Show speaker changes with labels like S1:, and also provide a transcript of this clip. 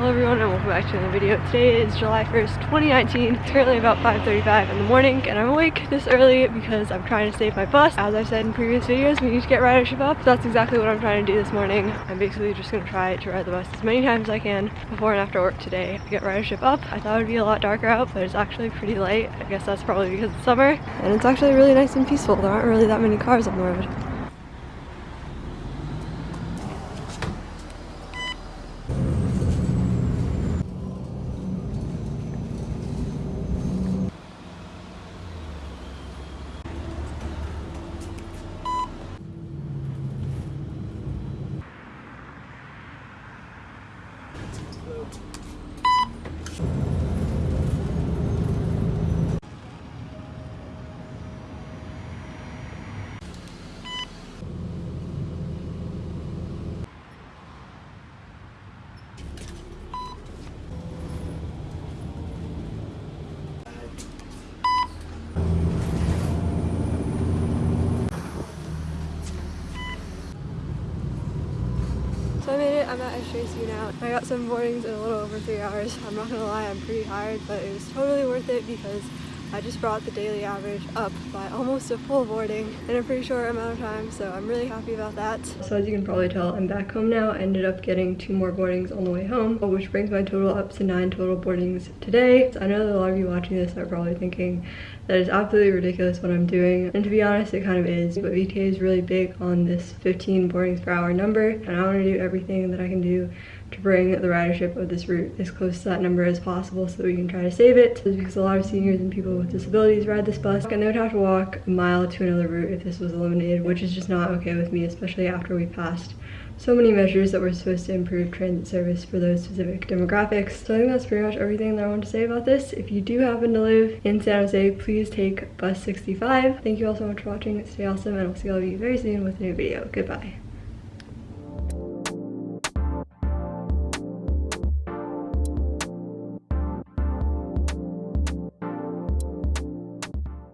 S1: Hello everyone and welcome back to another video. Today is July 1st, 2019. It's currently about 5.35 in the morning and I'm awake this early because I'm trying to save my bus. As I've said in previous videos, we need to get ridership up. So that's exactly what I'm trying to do this morning. I'm basically just going to try to ride the bus as many times as I can before and after work today to get ridership up. I thought it would be a lot darker out, but it's actually pretty light. I guess that's probably because it's summer. And it's actually really nice and peaceful. There aren't really that many cars on the road. So I made it, I'm at SJC now. I got some boardings in a little over three hours. I'm not gonna lie, I'm pretty tired, but it was totally worth it because I just brought the daily average up by almost a full boarding in a pretty short amount of time, so I'm really happy about that. So as you can probably tell, I'm back home now. I ended up getting two more boardings on the way home, which brings my total up to nine total boardings today. So I know that a lot of you watching this are probably thinking that is absolutely ridiculous what I'm doing, and to be honest, it kind of is, but VTA is really big on this 15 boardings per hour number, and I want to do everything that I can do to bring the ridership of this route as close to that number as possible so we can try to save it. because a lot of seniors and people with disabilities ride this bus and they would have to walk a mile to another route if this was eliminated, which is just not okay with me, especially after we passed so many measures that were supposed to improve transit service for those specific demographics. So I think that's pretty much everything that I want to say about this. If you do happen to live in San Jose, please take bus 65. Thank you all so much for watching. Stay awesome and I'll see all of you very soon with a new video. Goodbye.